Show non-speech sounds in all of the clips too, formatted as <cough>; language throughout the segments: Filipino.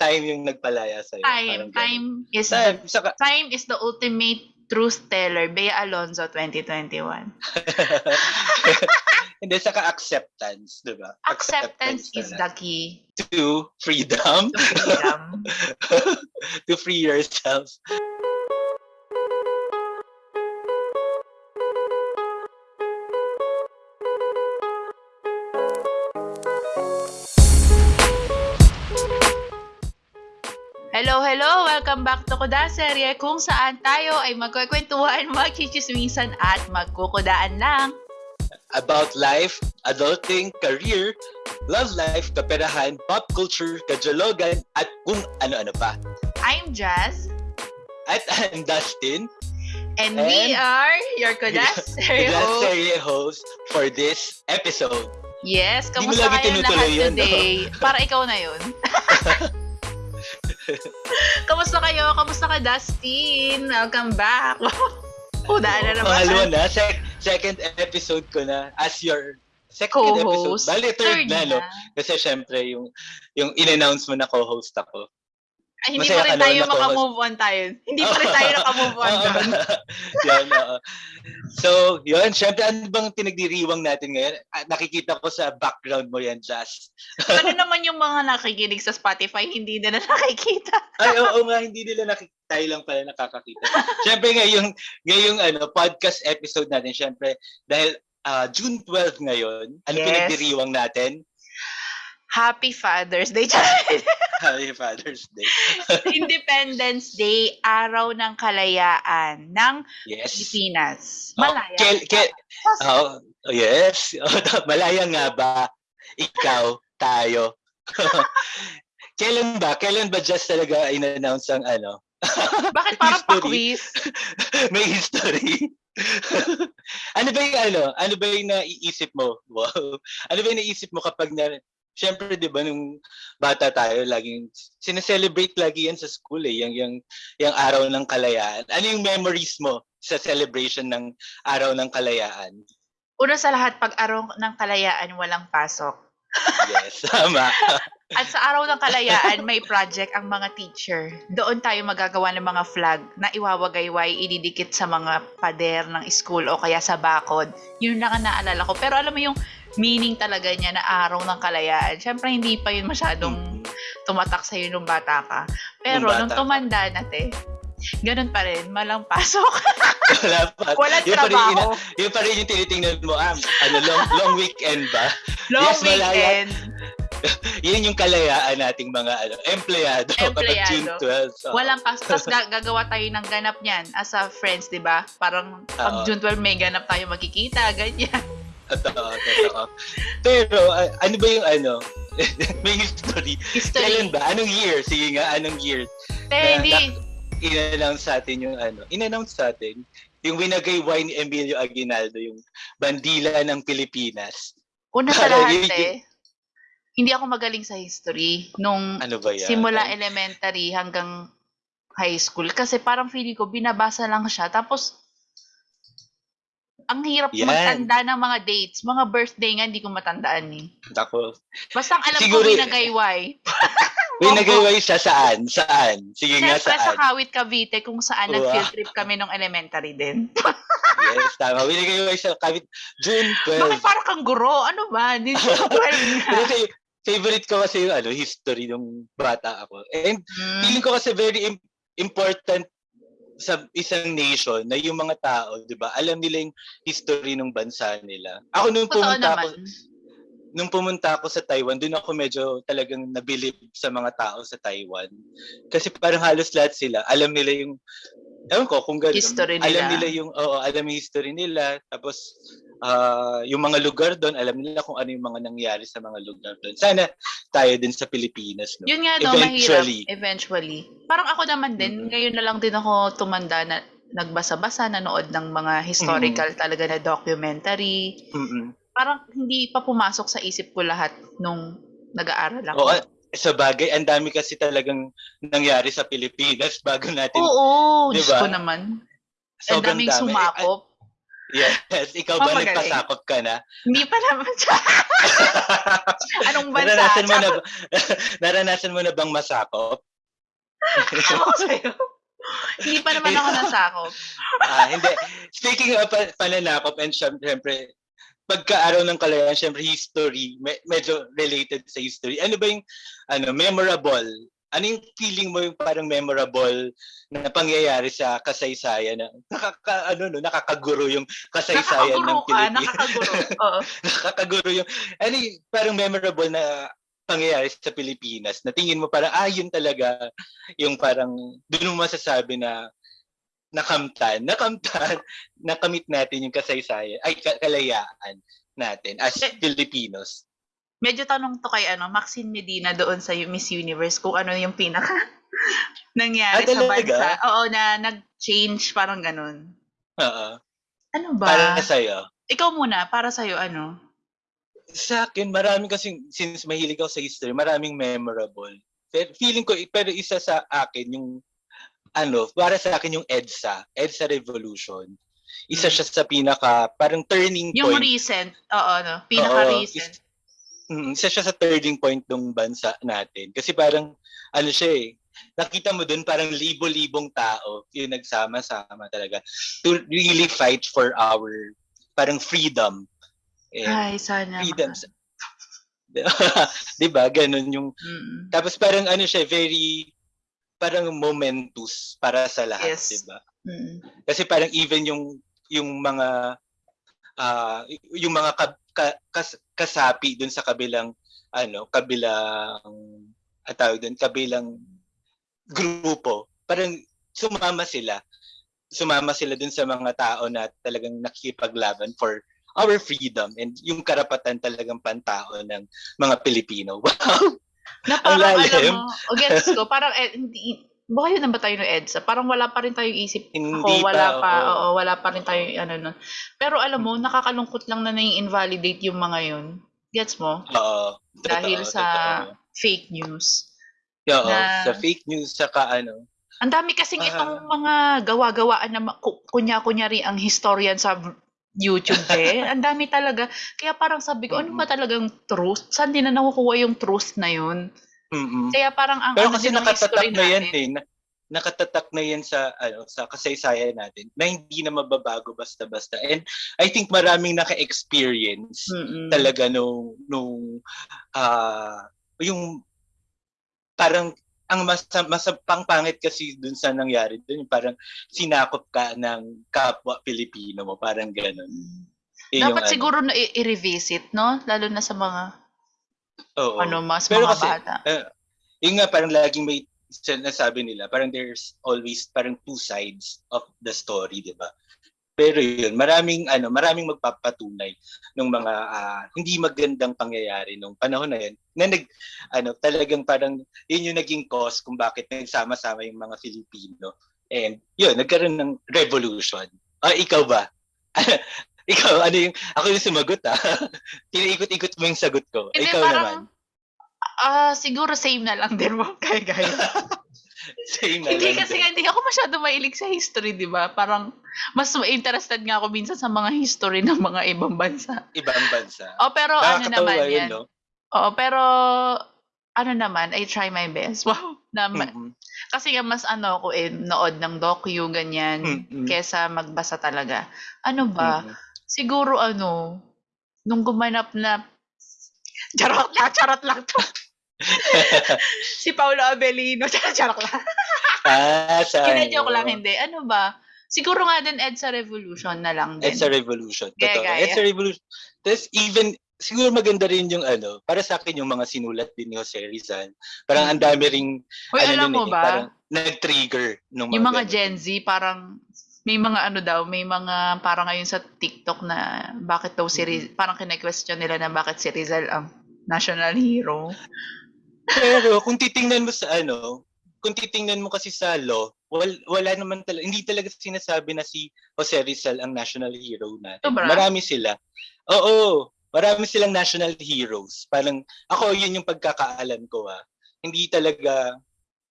time yung nagpalaya sa'yo. Time. Time is Time. the Saka, time is the ultimate truth teller. Bea Alonzo 2021. <laughs> hindi, saka acceptance, di ba? Acceptance is talaga. the key To freedom. to freedom. <laughs> to free yourself. Welcome back to Kuda Serye kung saan tayo ay magkukwentuhan, magchichismisan at magkukudaan lang. About life, adulting, career, love life, kaperahan, pop culture, kajologan, at kung ano-ano pa. I'm Jazz At I'm Dustin, and, we And- are your Kuda <laughs> Serye host. for this episode. Yes, kamusta kayong lahat yun, no? today? Para ikaw na yun. <laughs> <laughs> kamusta kayo? Kamusta ka, Dustin? Welcome back. <laughs> Kudaan na naman. Pangalawa na, sec- second episode ko na as your second Co-host. episode. Bali, third, Third na, no? Kasi syempre, yung, yung in-announce mo na co-host ako. Ay, hindi Masaya pa rin ka tayo co-host. makamove on tayo. Hindi pa rin tayo nakamove on <laughs> Oo. doon. yan, oo. So, yun, syempre, ano bang pinagdiriwang natin ngayon? Ah, Nakikita ko sa background mo yan, Jazz. <laughs> Ano naman yung mga nakikinig sa Spotify, hindi nila <laughs> nakikita. Ay, oo nga, hindi nila nakikita. Tayo lang pala nakakakita. syempre, ngayong, ngayong ano, podcast episode natin, syempre, dahil ah, June 12 ngayon, ano Yes. pinagdiriwang natin? Happy Father's Day. <laughs> Happy Father's Day. <laughs> Independence Day, araw ng kalayaan ng Yes. Pilipinas. Oh, Malaya. kel- kel- oh, oh, yes. <laughs> Malaya nga ba? Ikaw, tayo. Kailan ba? Kailan ba just talaga in-announce ang ano? Bakit parang pa-quiz? May history. ano ba yung ano? Ano ba yung naiisip mo? Wow. Ano ba yung naiisip mo kapag na Siyempre, 'di ba nung bata tayo, laging sineselebrate lagi yan sa school eh, yung yung yung araw ng kalayaan. Ano yung memories mo sa celebration ng araw ng kalayaan? Una sa lahat, pag araw ng kalayaan, walang pasok. Yes, tama. <laughs> At sa araw ng kalayaan, may project ang mga teacher. Doon tayo magagawa ng mga flag na iwawagayway, ididikit sa mga pader ng school o kaya sa bakod. Yun lang ang naalala ko. Pero alam mo yung meaning talaga niya na araw ng kalayaan. Siyempre, hindi pa yun masyadong tumatak sa'yo nung bata ka. Pero Nung nung bata tumanda na, te, ganun pa rin, malang pasok. <laughs> Wala pa. Walang Yun pa rin, trabaho. ina- yun pa rin yung tinitingnan mo, ah, ano, long, long weekend ba? Long Yes, malaya. <laughs> Yun yung kalayaan nating mga ano, empleyado, Empleyado. <laughs> June 12. So, Walang pasok. Tapos ga- <laughs> gagawa tayo ng ganap niyan as a friends, di ba? Parang pag. June 12 may ganap tayo magkikita, ganyan. Totoo, totoo. Pero, ah, ano ba yung ano? May history. History. Kailan ba? Anong year? Sige nga, anong year? Na- hindi. In-announce sa atin yung ano? In-announce sa atin yung winagayway ni Emilio Aguinaldo, yung bandila ng Pilipinas. Una sa lahat, te, hindi ako magaling sa history nung Ano ba yan? simula elementary hanggang high school. Kasi parang feeling ko, binabasa lang siya. Tapos, ang hirap Yan. magtanda ng mga dates. Mga birthday nga, hindi ko matandaan eh. Ako. Basta ang alam Siguro- ko, binagayway. <laughs> Winagayway siya saan? Saan? Sige nga, Siyempre sa saan? Kawit, Cavite, kung saan Wow. nag-field trip kami nung elementary din. <laughs> Yes, tama. Winagayway siya kahit June 12. Bakit parang kang guro? Ano ba? June <laughs> 12 nga. Kasi favorite ko kasi yung ano, history nung bata ako. And Mm. feeling ko kasi very im- important sa isang nation na yung mga tao, 'di ba? Alam nila yung history ng bansa nila. Ako nung Totoo pumunta naman. ako nung pumunta ako sa Taiwan, doon ako medyo talagang nabilib sa mga tao sa Taiwan. Kasi parang halos lahat sila, alam nila yung ewan ko kung gano'n. History Alam nila. nila yung oo, alam yung history nila. Tapos ah, yung mga lugar doon, alam nila kung ano yung mga nangyari sa mga lugar doon. Sana tayo din sa Pilipinas, no? Yun nga daw, Eventually. mahirap. Eventually. Parang ako naman din, Mhm. ngayon na lang din ako tumanda na nagbasa-basa, nanood ng mga historical talaga na documentary. Mm-mm. Parang hindi pa pumasok sa isip ko lahat nung nag-aaral ako. Oo, sa bagay, ang dami kasi talagang nangyari sa Pilipinas <laughs> bago natin. Oo, Diyos Diba? ko naman. Ang sobrang daming dami. sumakop. Yes, ikaw ba nagpasakop ka na? Hindi pa naman siya. <laughs> Anong bansa? naranasan mo na <laughs> naranasan mo na bang masakop? Ewan ko sa'yo. Hindi pa naman ako nasakop. Ah, hindi. Speaking of pa- pananakop and syempre, pagka-araw ng kalayaan, syempre history, me- medyo related sa history. Ano ba yung ano, memorable? Ano yung feeling mo yung parang memorable na pangyayari sa kasaysayan na nakaka ano no nakakaguro yung kasaysayan ng Nakakaguro ka, Pilipinas. nakakaguro. <laughs> Oo. nakakaguro yung ano yung parang memorable na pangyayari sa Pilipinas na tingin mo parang ah yun talaga yung parang doon mo masasabi na nakamtan, nakamtan, <laughs> nakamit natin yung kasaysayan, ay ka- kalayaan natin as Eh, Filipinos. Medyo tanong to kay ano, Maxine Medina doon sa Miss Universe kung ano yung pinaka <laughs> nangyari Ah, sa bansa. Oo, na nag-change parang ganun. Oo. Ano ba? Para sa'yo. Ikaw muna, para sa'yo ano? Sa akin, marami kasi, since mahilig ako sa history, maraming memorable. Pero feeling ko, pero isa sa akin, yung, ano, para sa akin yung EDSA, EDSA Revolution. Isa Mm. siya sa pinaka, parang turning Yung point. recent, oo, no? Pinaka-recent. is- Mm, isa siya sa turning point ng bansa natin. Kasi parang, ano siya eh, nakita mo dun parang libo-libong tao yung nagsama-sama talaga to really fight for our parang freedom. And Ay, sana. freedom. sa- <laughs> 'Di ba? Ganun yung Mm. tapos parang ano siya very parang momentous para sa lahat, Yes. 'di ba? Mm. Kasi parang even yung yung mga ah yung mga ka, ka- kas- kasapi dun sa kabilang ano, kabilang at tawag dun, kabilang grupo, parang sumama sila. Sumama sila dun sa mga tao na talagang nakikipaglaban for our freedom and yung karapatan talagang pantao ng mga Pilipino. <laughs> Wow! Na Ang parang alam mo, o gets ko, <laughs> parang eh, hindi, baka yun na ba tayo ng EDSA? Parang wala pa rin tayong isip. Hindi Ako, wala pa, pa, oo. oo, wala pa rin tayo, ano nun. Pero alam mo, nakakalungkot lang na nai-invalidate yung mga yun. Gets mo? Oo. Dahil Totoo, sa totoo. fake news. Oo, na- sa fake news saka ano. Ang dami kasing Ah. itong mga gawa-gawaan na kunya-kunyari ang historian sa YouTube eh. <laughs> Ang dami talaga. Kaya parang sabi ko, ano ba talagang truth? Saan din na nakukuha yung truth na yun? Mm-mm. Kaya parang ang Pero ano kasi din nakatatak na yan eh. Na, nakatatak na yan sa ano sa kasaysayan natin na hindi na mababago basta-basta. And I think maraming naka-experience Mm-mm. talaga nung nung ah yung parang ang mas mas pangpangit kasi dun sa nangyari dun yung parang sinakop ka ng kapwa Pilipino mo parang ganun. Yun yung Dapat ano. siguro na i- i-revisit, no? Lalo na sa mga Oo. ano mas Pero mga kasi, bata. Yung nga parang laging may sinasabi nila, parang there's always parang two sides of the story, 'di ba? Pero yun, maraming ano, maraming magpapatunay ng mga ah, hindi magandang pangyayari nung panahon na yun. Na nag ano, talagang parang yun yung naging cause kung bakit nagsama-sama yung mga Filipino. And yun, nagkaroon ng revolution. Ah, ikaw ba? <laughs> ikaw, ano yung, ako yung sumagot ah. <laughs> Tinaikot-ikot mo yung sagot ko. Hindi, ikaw parang, naman. Ah, siguro same na lang din mo kay gaya. <laughs> <laughs> Same na hindi lang kasi din. nga, hindi ako masyado mahilig sa history, di ba? Parang, mas interested nga ako minsan sa mga history ng mga ibang bansa. ibang bansa. <laughs> Oh, pero ano naman yun, yan? no? Oo, pero, ano naman, I try my best. <laughs> Wow. Na, ma- Mm-mm. Kasi nga mas ano ako eh, nood ng docu, ganyan, Mm-mm. kesa magbasa talaga. Ano ba? Mm-mm. Siguro ano, nung gumanap na, charot lang, charot lang to. <laughs> si Paolo Abelino, <laughs> charot, lang. Ah, sa Kina-joke lang, hindi. Ano ba? Siguro nga din EDSA Revolution na lang din. It's a revolution. Totoo. gaya. It's a revolution. Tapos even, siguro maganda rin yung ano, para sa akin yung mga sinulat din ni Jose Rizal. Parang ang dami ring, Uy, ano alam mo eh, ba? parang nag-trigger nung yung mga ganun. Gen Z, parang may mga ano daw, may mga parang ngayon sa TikTok na bakit daw si Riz, parang kine-question nila na bakit si Rizal ang national hero. Pero kung titingnan mo sa ano, kung titingnan mo kasi sa law, wal, wala naman talaga, hindi talaga sinasabi na si Jose Rizal ang national hero natin. Sobra? Marami sila. Oo, marami silang national heroes. Parang, ako yun yung pagkakaalam ko ah. Hindi talaga,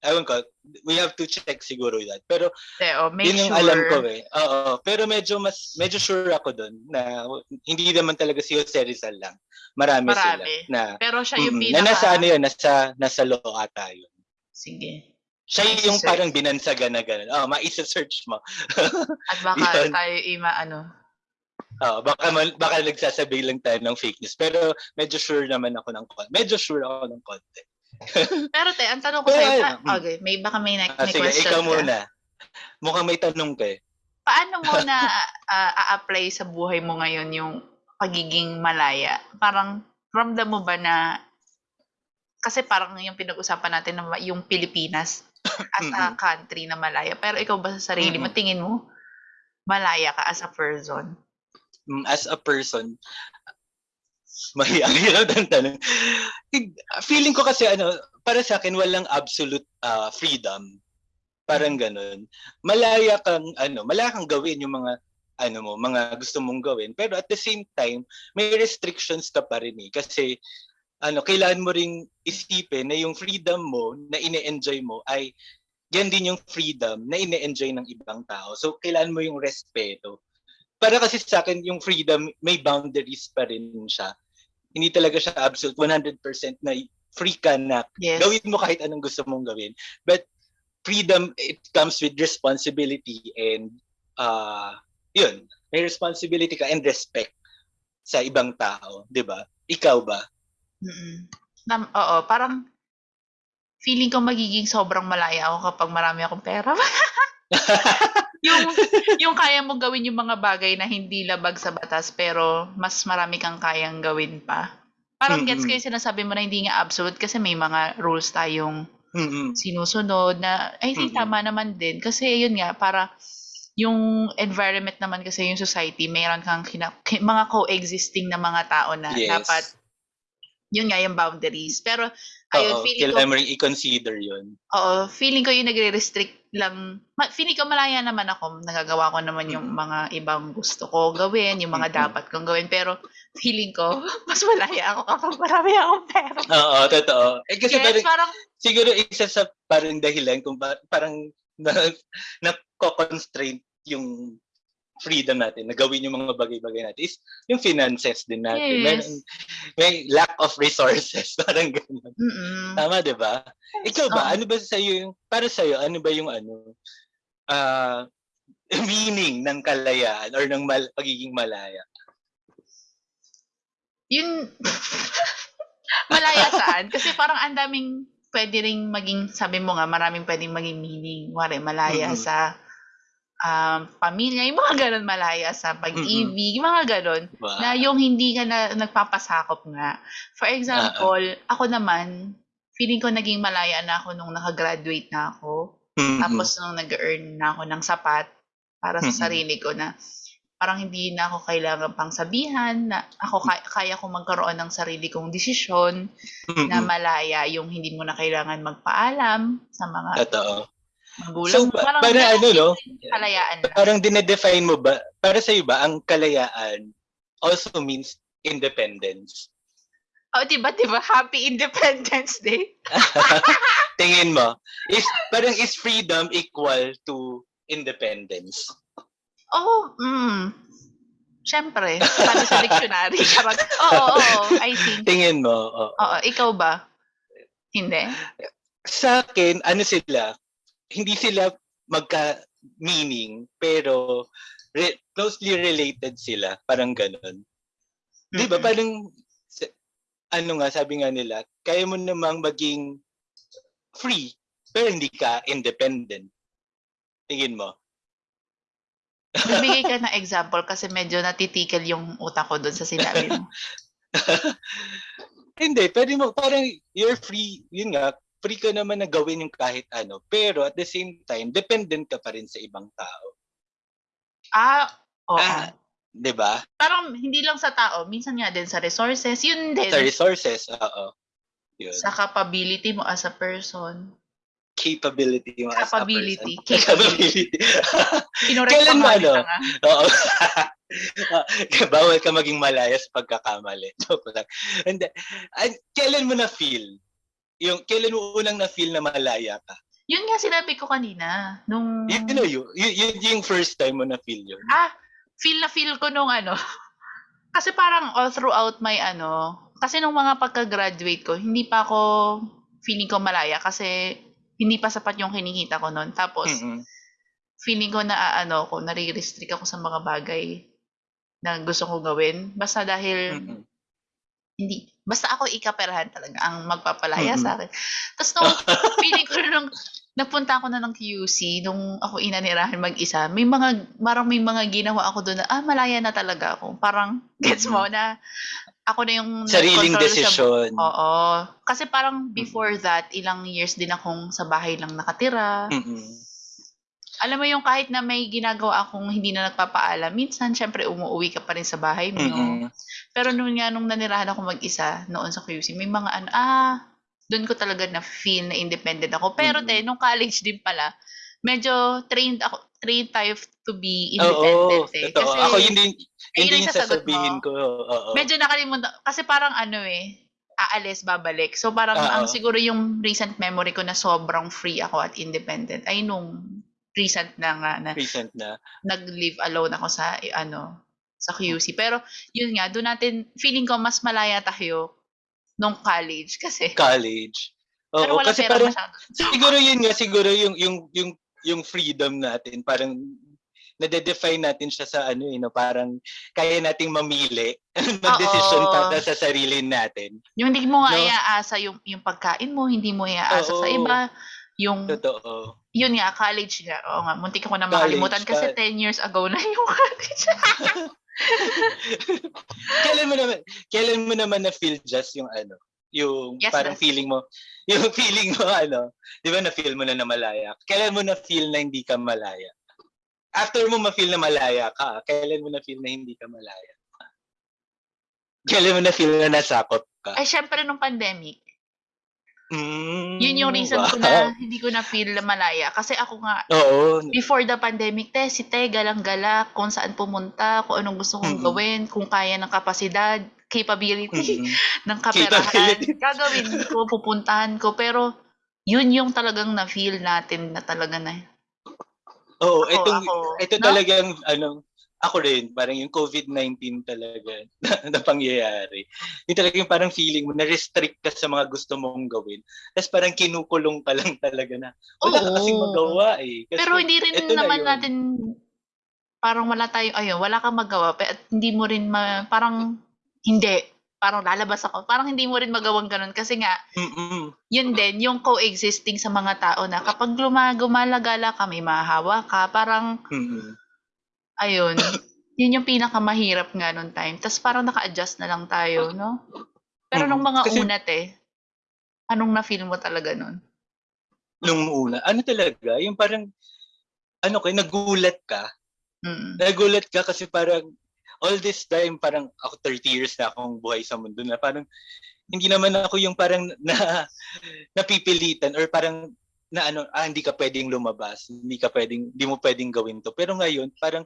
ewan ko, we have to check siguro that. Pero Eh, oh, make yun yung sure. alam ko eh. Oo, pero medyo mas medyo sure ako doon na hindi naman talaga si Jose Rizal lang. Marami, sila Marami. na Pero siya yung mm, pinaka... na nasa ano yun, nasa nasa law ata yun. Sige. Siya yung Isa-search. parang binansagan na gano'n. Oh, maisa-search mo. At baka <laughs> Yun. tayo ima ano. Oh, baka baka nagsasabi lang tayo ng fake news. Pero medyo sure naman ako ng konti. Medyo sure ako ng konti. <laughs> Pero te, ang tanong ko sa'yo, pa- mm. okay, may baka may, ne- Ah, may sige, question ikaw ka. muna. Mukhang may tanong ka eh. Paano mo <laughs> na ah, a-apply sa buhay mo ngayon yung pagiging malaya? Parang ramdam mo ba na kasi parang yung pinag-usapan natin na yung Pilipinas <coughs> as a country na malaya. Pero ikaw ba sa sarili mo, tingin mo, malaya ka as a person? Mm, As a person, may ang <laughs> tanong. Feeling ko kasi ano, para sa akin walang absolute ah, freedom. Parang ganun. Malaya kang ano, malaya kang gawin yung mga ano mo, mga gusto mong gawin. Pero at the same time, may restrictions ka pa rin eh. Kasi ano, kailangan mo ring isipin na yung freedom mo na ine-enjoy mo ay yan din yung freedom na ine-enjoy ng ibang tao. So, kailangan mo yung respeto. Para kasi sa akin, yung freedom, may boundaries pa rin siya. Hindi talaga siya absolute 100% na free ka na Yes. gawin mo kahit anong gusto mong gawin. But freedom, it comes with responsibility and uh, yun, may responsibility ka and respect sa ibang tao, di ba? Ikaw ba? Mm-mm. Nam- oo, parang feeling ko magiging sobrang malaya ako kapag marami akong pera. <laughs> yung <laughs> yung kaya mo gawin yung mga bagay na hindi labag sa batas pero mas marami kang kayang gawin pa. Parang gets ko yung sinasabi mo na hindi nga absolute kasi may mga rules tayong Mm-mm. sinusunod na I think Mm-mm. tama naman din kasi yun nga para yung environment naman kasi yung society mayroon kang kina- ki- mga coexisting na mga tao na Yes. dapat yun nga yung boundaries pero ayun Oo, feeling ko kailangan i-consider yun. Oo, feeling ko yung nagre-restrict lang. Feeling ko malaya naman ako. Nagagawa ko naman yung mga ibang gusto ko gawin, yung mga dapat kong gawin. Pero feeling ko, mas malaya ako kapag marami akong pera. Oo, totoo. Eh, kasi Yes, parang, parang, siguro isa sa parang dahilan kung ba, parang na, na-constraint yung freedom natin na gawin yung mga bagay-bagay natin is yung finances din natin. Yes. Meron, may lack of resources, <laughs> parang ganun. mm Tama, di ba? Ikaw ba? Oo. Ano ba sa yung para sa ano ba yung ano ah meaning ng kalayaan or ng mal, pagiging malaya? yun, <laughs> malaya saan? Kasi parang ang daming pwede ring maging, sabi mo nga, maraming pwedeng maging meaning. Wari, malaya Mhm. sa um, pamilya, yung mga ganun, malaya sa pag-ibig, yung mga ganun. Ba? na yung hindi ka na nagpapasakop nga. For example, ako naman, feeling ko naging malaya na ako nung nakagraduate na ako. Mhm. Tapos nung nag-earn na ako ng sapat para sa Mm-mm. sarili ko na parang hindi na ako kailangan pang sabihan na ako kaya, kaya ko magkaroon ng sarili kong desisyon na Mhm. malaya yung hindi mo na kailangan magpaalam sa mga Totoo. Magulang. So, ba- parang para ganun ano, no? kalayaan na. Parang dinedefine mo ba, para sa ba, ang kalayaan also means independence. Oh, diba, diba? Happy Independence Day. <laughs> <laughs> Tingin mo, is parang is freedom equal to independence? Oh, mm. Siyempre, sabi sa dictionary. Charot. Oo, oo, oo, I think. Tingin mo, oo. Oo, ikaw ba? Hindi? Sa akin, ano sila, hindi sila magka-meaning, pero re- closely related sila. Parang ganun. Di ba? Parang, ano nga, sabi nga nila, kaya mo namang maging free, pero hindi ka independent. Tingin mo? Bibigay ka <laughs> ng example kasi medyo natitikil yung utak ko doon sa sinabi mo. <laughs> Hindi, pwede mo, parang you're free, yun nga, free ka naman na gawin yung kahit ano. Pero at the same time, dependent ka pa rin sa ibang tao. Ah, oo. Ah, di ba? Parang hindi lang sa tao, minsan nga din sa resources, yun din. Sa resources, oo. Yun. Sa capability mo as a person. capability mo as a Capability. person. <laughs> Capability. Kinorek Kailan mo ano? <laughs> Oo. <laughs> Bawal ka maging malaya sa pagkakamali. Hindi. An- Kailan mo na feel? Yung kailan mo unang na feel na malaya ka? Yun nga sinabi ko kanina. Nung, You know, you, you, yun yung first time mo na feel yun. ah, feel na feel ko nung ano. <laughs> kasi parang all throughout my ano, kasi nung mga pagka-graduate ko, hindi pa ako feeling ko malaya kasi hindi pa sapat yung kinikita ko noon. Tapos, Mm-mm. feeling ko na ano ko, nare-restrict ako sa mga bagay na gusto ko gawin. Basta dahil Mm-mm. Hindi, basta ako ikaperahan talaga ang magpapalaya Mm-mm. sa akin. Tapos nung <laughs> feeling ko nung nagpunta ako na ng QC, nung ako inanirahan mag-isa, may mga, parang may mga ginawa ako doon na, ah, malaya na talaga ako. Parang, <laughs> gets mo na, ako na yung Sariling nagkontrol sa. Oo. Kasi parang before that, ilang years din akong sa bahay lang nakatira. Mm-mm. Alam mo yung kahit na may ginagawa akong hindi na nagpapaalam, minsan syempre umuwi ka pa rin sa bahay mo. Mm-mm. Pero nung nga nung nanirahan ako mag-isa noon sa QC, may mga ano, ah, doon ko talaga na feel na independent ako. Pero Mm. te, nung college din pala, medyo trained ako, trained tayo to be independent eh. totoo. Kasi Ako yun din, yun din yung sasabihin ko. Oo. medyo nakalimutan, kasi parang ano eh, aalis, babalik. So parang Oo. ang siguro yung recent memory ko na sobrang free ako at independent ay nung recent na nga na Recent na. nag-live alone ako sa eh, ano sa QC. Pero yun nga, doon natin feeling ko mas malaya tayo nung college kasi College. Oo, pero wala kasi pera parang, siguro yun nga, siguro yung, yung, yung, yung freedom natin, parang, nade-define natin siya sa ano eh, no? parang kaya nating mamili <laughs> mag-decision Oo. para sa sarili natin. Yung hindi mo No? iaasa yung yung pagkain mo, hindi mo iaasa sa Oo. iba. Yung Totoo. Yun nga college nga. Oo nga, muntik ako na College, makalimutan kasi ka- 10 years ago na yung <laughs> college. <laughs> kailan mo naman, kailan mo naman na feel just yung ano, yung Yes, parang yes. feeling mo, <laughs> yung feeling mo ano, di ba na feel mo na na malaya? Kailan mo na feel na hindi ka malaya? After mo ma-feel na malaya ka, kailan mo na feel na hindi ka malaya? Kailan mo na feel na nasakop ka? Ay syempre nung pandemic, Mm, yun yung reason ko wow. na hindi ko na feel na malaya kasi ako nga Oo. before the pandemic, te, si te, galang-gala, kung saan pumunta, kung anong gusto kong Mm-mm. gawin, kung kaya ng kapasidad, capability Mm-mm. <laughs> ng kaperahan, <laughs> gagawin ko, pupuntahan ko. Pero, yun yung talagang na-feel natin na talaga na. Oo, Ako, itong, ako, ito no? talagang, ano, ako rin, parang yung COVID-19 talaga na, <laughs> na pangyayari. Yung talagang parang feeling mo, na-restrict ka sa mga gusto mong gawin. Tapos parang kinukulong ka lang talaga na, wala ka Oo. kasing magawa eh. Kasi Pero hindi rin na naman yun. natin, parang wala tayo, ayun, wala kang magawa. Pero hindi mo rin, ma, parang, hindi. Parang lalabas ako. Parang hindi mo rin magawang ganun. Kasi nga, Mm-mm. yun din, yung coexisting sa mga tao na kapag luma, gumalagala ka, may mahahawa ka, parang, Mm-mm. Ayun, yun yung pinakamahirap nga nung time. Tapos parang naka-adjust na lang tayo, no? Pero nung Mm. mga Kasi- una, te, anong na-feel mo talaga nun? Nung una, ano talaga, yung parang, ano kayo, nagulat ka. Mm. Nagulat ka kasi parang, all this time, parang ako 30 years na akong buhay sa mundo na parang, hindi naman ako yung parang <laughs> na, napipilitan or parang na ano, ah, hindi ka pwedeng lumabas, hindi ka pwedeng, hindi mo pwedeng gawin to. Pero ngayon, parang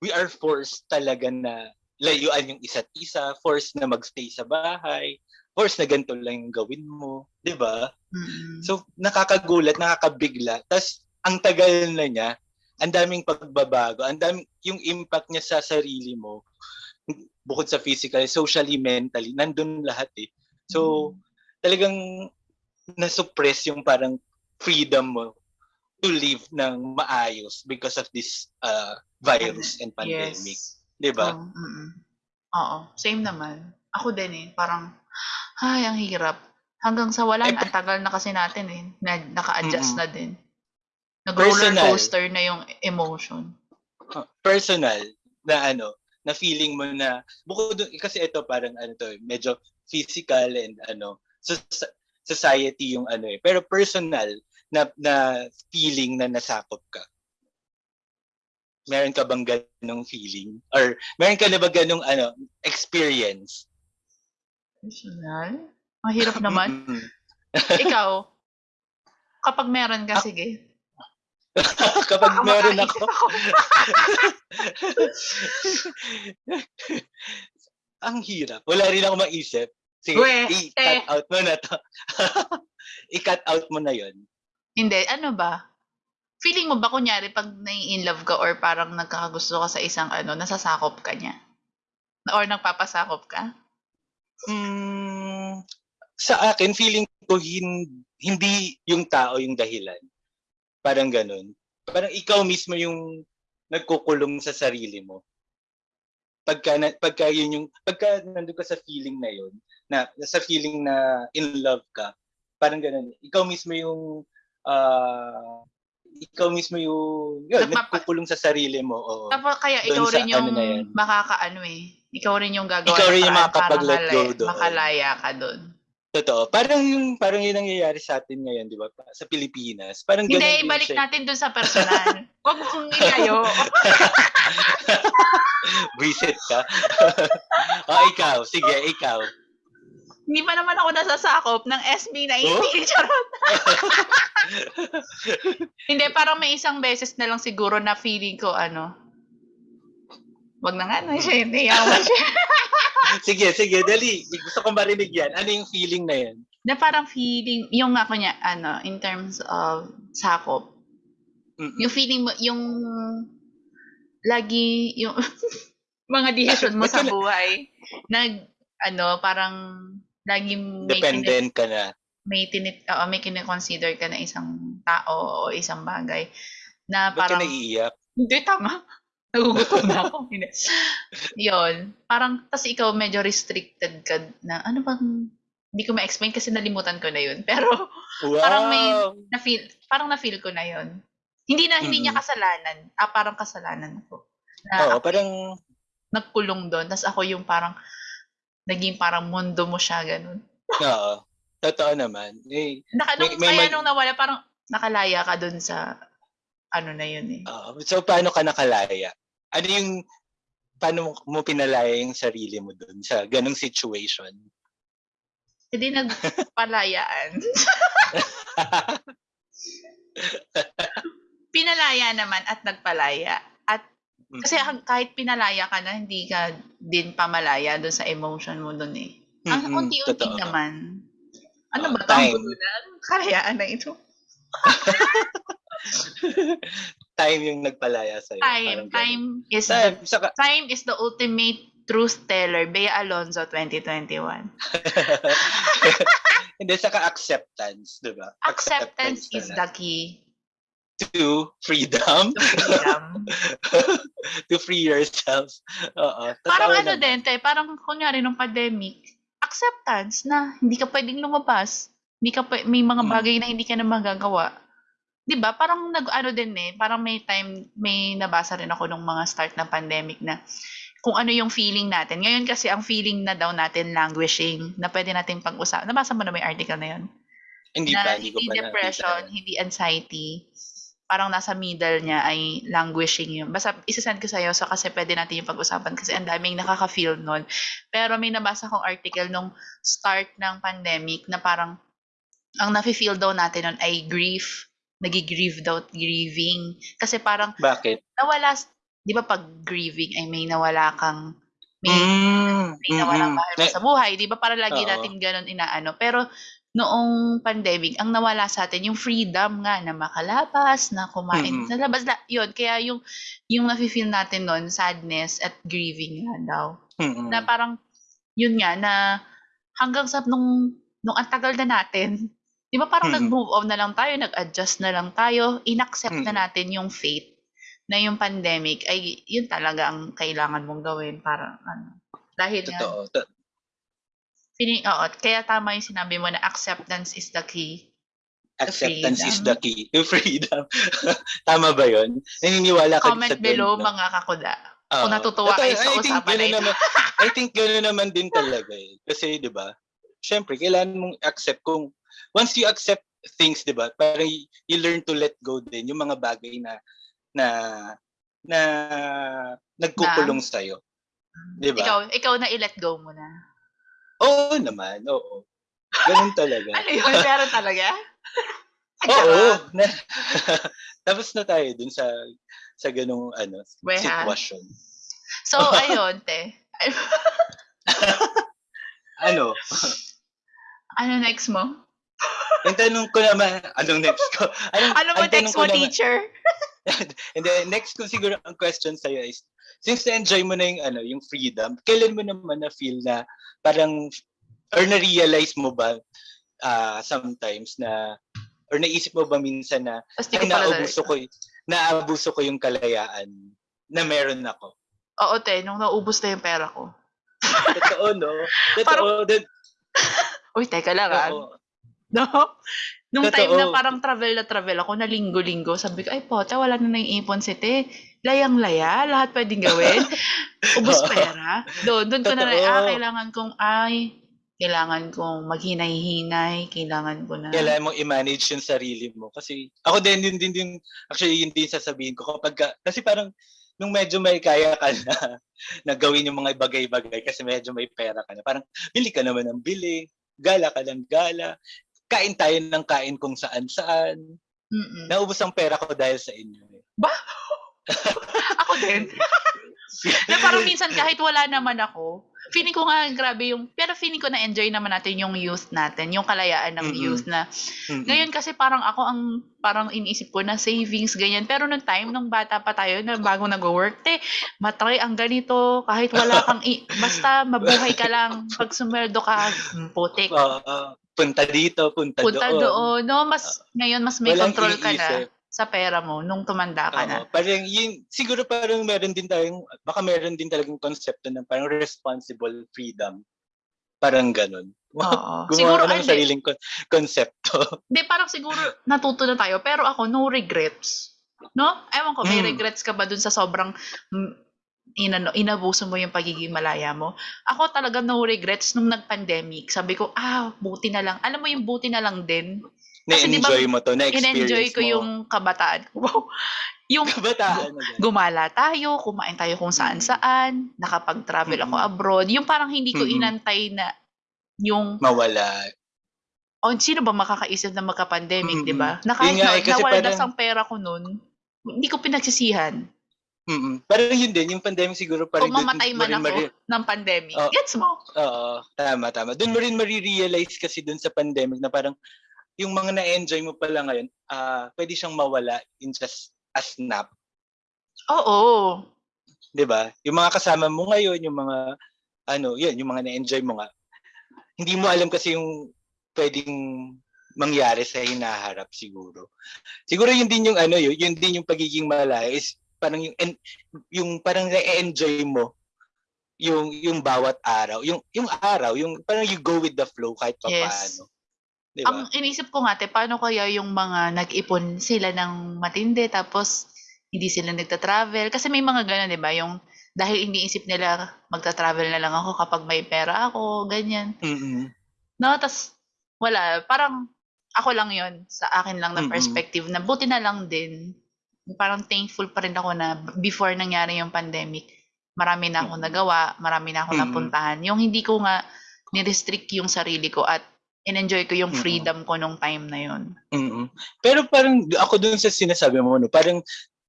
we are forced talaga na layuan yung isa't isa, forced na magstay sa bahay, forced na ganito lang yung gawin mo, di ba? Mm. So, nakakagulat, nakakabigla. Tapos, ang tagal na niya, ang daming pagbabago, ang daming, yung impact niya sa sarili mo, bukod sa physical, socially, mentally, nandun lahat eh. So, talagang nasuppress yung parang freedom mo to live ng maayos because of this uh, virus and pandemic. Yes. Di ba? Oo, mm-mm. Oo, same naman. Ako din eh, parang, ay, ang hirap. Hanggang sa wala, Eh, ang tagal na kasi natin eh, na, naka-adjust Mm-mm. na din. Nag-roller coaster na yung emotion. Uh, personal na ano, na feeling mo na bukod kasi ito parang ano to, eh, medyo physical and ano, so, society yung ano eh. Pero personal na na feeling na nasakop ka. Meron ka bang ganong feeling? Or meron ka na ba ganong ano, experience? Personal? Ang hirap naman. Ikaw, <laughs> kapag meron ka, sige. <laughs> Kapag Baka meron ako, <laughs> ang hirap. Wala rin ako maisip. Sige, We, i-cut eh. out mo na to. i-cut out mo na yon. Hindi, ano ba? Feeling mo ba kunyari 'pag nai-inlove ka or parang nagkakagusto ka sa isang ano, nasasakop ka niya? Or nagpapasakop ka? Hmm, sa akin feeling ko hin hindi yung tao yung dahilan. Parang gano'n. Parang ikaw mismo yung nagkukulong sa sarili mo. Pagka na pagka yun yung pagka nandun ka sa feeling na yun, na sa feeling na in love ka, parang gano'n. Ikaw mismo yung, ah, ikaw mismo yung yun, Nagpapa nagkukulong sa sarili mo, oo. Tapos kaya ikaw sa rin yung ano yan. makakaano, eh, ikaw rin yung gagawa Ikaw rin yung makakapag-let go doon. makalaya ka dun. Totoo. Parang yung parang yung nangyayari sa atin ngayon, 'di ba? Sa Pilipinas. Parang Hindi, gano'n din ibalik siya. eh. natin dun sa personal. <laughs> Wag mong ilayo. <laughs> Visit ka. <laughs> oh, ikaw. Sige, ikaw. Hindi pa naman ako nasasakop ng SB19. Oh? <laughs> Charot. Hindi, parang may isang beses na lang siguro na feeling ko ano, wag na nga na siya, hindi yaman siya. <laughs> Sige, sige, dali. Gusto kong marinig yan. Ano yung feeling na yan? na parang feeling, yung ako niya, ano, in terms of sakop, Mm-mm. yung feeling mo, yung lagi, yung <laughs> mga decision mo sa buhay, nag, ano, parang lagi may, Dependent ka na. may, tinit, oo, may kine-consider ka na isang tao o isang bagay na Ba't ka parang, naiiyak? hindi, tama. <laughs> Nagugutom na ako. Yun. Parang, tas ikaw medyo restricted ka na, ano bang, hindi ko ma-explain kasi nalimutan ko na yun. <laughs> Pero, Wow! Parang may- na-feel, parang na-feel ko na yun. Hindi na, hindi niya kasalanan. Ah, parang kasalanan ko. Na Oo, ako parang, nagkulong doon. Tapos ako yung parang, naging parang mundo mo siya, ganun. oo. Totoo naman. Eh, Naka, nung, May- may kaya nung nawala, parang nakalaya ka doon sa, ano na yun eh. oo. so, paano ka nakalaya? Ano yung, paano mo pinalaya yung sarili mo dun sa ganong situation? Hindi nagpalayaan. <laughs> Pinalaya naman at nagpalaya. At. Kasi hang- kahit pinalaya ka na, hindi ka din pamalaya doon sa emotion mo doon eh. Ang Mm-mm, unti-unti naman. Ano Oh, ba ito? Time. Kalayaan na ito. <laughs> time yung nagpalaya sa'yo. Time. Parang ganun. Time is Time. the Saka, time is the ultimate truth teller. Bea Alonzo 2021. <laughs> hindi, saka acceptance, di ba? Acceptance is the key To freedom. to freedom. <laughs> to free yourself. Oo. parang ano din, te, parang kunyari nung pandemic, acceptance na hindi ka pwedeng lumabas. Hindi ka pwe- may mga Mm. bagay na hindi ka na magagawa. 'Di ba? Parang nag ano din eh, parang may time may nabasa rin ako nung mga start ng pandemic na kung ano yung feeling natin. Ngayon kasi ang feeling na daw natin languishing na pwede nating pag-usapan. Nabasa mo na may article na yun? Hindi na pa, hindi ko hindi pa depression, nakita. hindi anxiety. Parang nasa middle niya ay languishing yun. Basta isasend ko sa'yo so kasi pwede natin yung pag-usapan kasi ang daming nakaka-feel nun. Pero may nabasa kong article nung start ng pandemic na parang ang nafe-feel daw natin nun ay grief. Nagigrieve daw, grieving. Kasi parang Bakit? nawala, di ba pag grieving ay may nawala kang, may, Mm, may nawalang mm-mm. mahal mo sa buhay. Di ba para lagi Oo. natin ganun inaano. Pero noong pandemic, ang nawala sa atin yung freedom nga na makalabas, na kumain Mm-mm. sa labas. La, yun, kaya yung, yung nafe-feel natin nun, sadness at grieving nga daw. Mm-mm. Na parang, yun nga, na hanggang sa nung, nung ang tagal na natin, di ba parang Mm-mm. nag-move on na lang tayo, nag-adjust na lang tayo, inaccept na Mm-mm. natin yung fate na yung pandemic ay yun talaga ang kailangan mong gawin para ano. Dahil Totoo. To- feeling, oo, kaya tama yung sinabi mo na acceptance is the key. Acceptance is the key to freedom. <laughs> Tama ba yun? Naniniwala ka Comment sa below no? mga kakuda. Oo. kung natutuwa kayo sa I usapan na ito. naman, I think gano'n naman din talaga eh. Kasi, di ba, syempre, kailangan mong accept kung, once you accept things, di ba, parang you learn to let go din yung mga bagay na, na, na, nagkukulong sa'yo. Di ba? Ikaw, ikaw na i-let go mo na. Oo naman, oo. Ganun talaga. Ano yun? Meron talaga? <laughs> Oo. Na, <laughs> tapos na tayo dun sa sa ganung ano Weha. sitwasyon. So, <laughs> ayun, te. Ano? Ano next mo? Ang tanong ko naman, anong next ko? Anong, Ano mo next mo, teacher? <laughs> And then next ko siguro ang question sa'yo is, since na-enjoy mo na yung, ano, yung freedom, kailan mo naman na-feel na parang, or na-realize mo ba ah, sometimes na, or naisip mo ba minsan na, ay, naabuso ko, naabuso ko yung kalayaan na meron ako. Oo, te, nung naubos na yung pera ko. Totoo, no? <laughs> Totoo. that- <laughs> Uy, teka lang ah. oo. <laughs> No? Nung time na Totoo. parang travel na travel ako, na linggo-linggo, sabi ko, ay pote, wala na nang ipon si te. Layang-laya, lahat pwedeng gawin. <laughs> Ubus pera. Doon, doon ko na, Totoo. ah, kailangan kong, ay, kailangan kong maghinay-hinay, kailangan ko na. kailangan mong i-manage yung sarili mo. Kasi ako din, yun din, din actually yun din sasabihin ko kapag, ka- kasi parang nung medyo may kaya ka na, <laughs> na gawin yung mga bagay-bagay kasi medyo may pera ka na. Parang bili ka naman ng bili, gala ka ng gala, kain tayo ng kain kung saan-saan. Mm-mm. Naubos ang pera ko dahil sa inyo. eh. <laughs> Ako din. <laughs> na parang minsan kahit wala naman ako, feeling ko nga grabe yung, pero feeling ko na-enjoy naman natin yung youth natin, yung kalayaan ng Mm-mm. youth na Mm-mm. Ngayon kasi parang ako ang parang iniisip ko na savings ganyan. Pero nung time nung bata pa tayo na bago nag-work, te, matry ang ganito kahit wala kang i- <laughs> basta mabuhay ka lang pag sumweldo ka, putik. Oo, oo. Punta dito, punta, Punta doon. doon. No, mas ngayon mas may Walang control ka na sa pera mo nung tumanda ka na. Oo, parang yun, siguro parang meron din tayong, baka meron din talagang konsepto ng parang responsible freedom. Parang ganun. <laughs> Oo. Gumawa Siguro ka ng hindi. sariling kon- konsepto. <laughs> Hindi, parang siguro natuto na tayo. Pero ako, no regrets. No? Ewan ko, may Mm. regrets ka ba dun sa sobrang mm, inano, inabuso mo yung pagiging malaya mo? Ako talaga no regrets nung nag-pandemic. Sabi ko, ah, buti na lang. Alam mo yung buti na lang din. Kasi Na-enjoy mo to, na-experience In-enjoy ko mo. yung kabataan. Wow. Yung Kabataan na ganun. gumala tayo, kumain tayo kung saan-saan, nakapag-travel ako Mm-mm. abroad. Yung parang hindi ko Mm-mm. inantay na yung Mawala. Oh, sino ba makakaisip na magka-pandemic. 'di ba? Na kahit nga na, eh, kasi nawaldas parang- ang pera ko noon, hindi ko pinagsisihan. Mm-mm. Parang yun din, yung pandemic siguro parang Kung mamatay man ako mari- ng pandemic. Oh. Gets mo? Oo, tama, tama. Doon mo rin marirealize kasi doon sa pandemic na parang yung mga na-enjoy mo pala ngayon, ah pwede siyang mawala in just a snap. Oo. 'di ba? Yung mga kasama mo ngayon, yung mga ano, yun, yung mga na-enjoy mo nga. Hindi mo alam kasi yung pwedeng mangyari sa hinaharap siguro. Siguro yun din yung ano, yun, yun din yung pagiging malaya is parang yung en- yung parang na-enjoy mo yung yung bawat araw, yung yung araw, yung parang you go with the flow kahit pa Yes. paano. 'Di ba? Ang inisip ko nga, te, paano kaya yung mga nag-ipon sila ng matindi tapos hindi sila nagta-travel? Kasi may mga gano'n, di ba? Yung dahil iniisip nila magta-travel na lang ako kapag may pera ako, ganyan. Mm-mm. No, tas wala, parang ako lang 'yon sa akin lang na Mm-mm. perspective na buti na lang din. Parang thankful pa rin ako na before nangyari yung pandemic, marami na akong Mm-mm. nagawa, marami na akong Mm-mm. napuntahan. Yung hindi ko nga ni-restrict yung sarili ko at in-enjoy ko yung freedom ko nung time na yon. Mm. Pero parang ako dun sa sinasabi mo no, parang